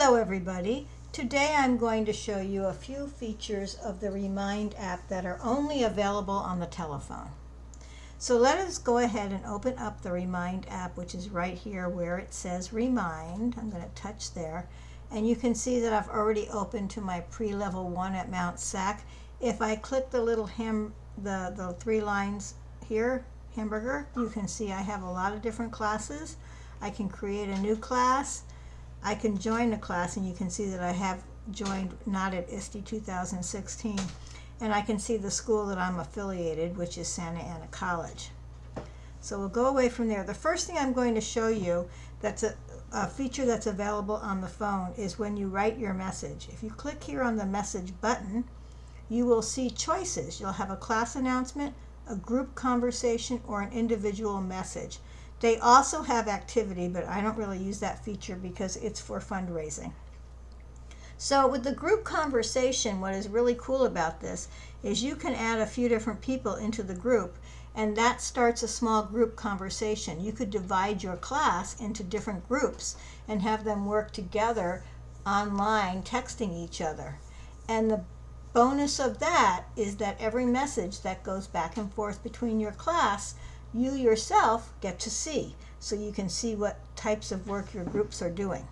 Hello everybody. Today I'm going to show you a few features of the Remind app that are only available on the telephone. So let us go ahead and open up the Remind app which is right here where it says Remind. I'm going to touch there and you can see that I've already opened to my pre-level 1 at Mount SAC. If I click the little ham, the, the three lines here, hamburger, you can see I have a lot of different classes. I can create a new class I can join the class and you can see that I have joined not at ISTE 2016 and I can see the school that I'm affiliated which is Santa Ana College. So we'll go away from there. The first thing I'm going to show you that's a, a feature that's available on the phone is when you write your message. If you click here on the message button you will see choices. You'll have a class announcement, a group conversation, or an individual message. They also have activity, but I don't really use that feature because it's for fundraising. So with the group conversation, what is really cool about this is you can add a few different people into the group and that starts a small group conversation. You could divide your class into different groups and have them work together online texting each other. And the bonus of that is that every message that goes back and forth between your class you yourself get to see. So you can see what types of work your groups are doing.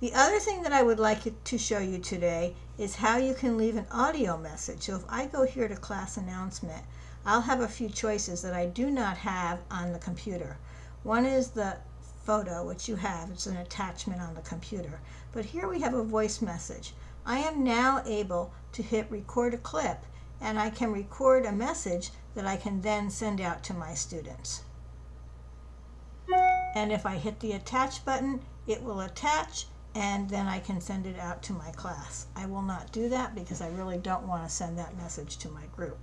The other thing that I would like to show you today is how you can leave an audio message. So if I go here to class announcement, I'll have a few choices that I do not have on the computer. One is the photo, which you have. It's an attachment on the computer. But here we have a voice message. I am now able to hit record a clip and I can record a message that I can then send out to my students. And if I hit the attach button, it will attach and then I can send it out to my class. I will not do that because I really don't want to send that message to my group.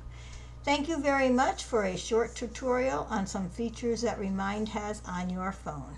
Thank you very much for a short tutorial on some features that Remind has on your phone.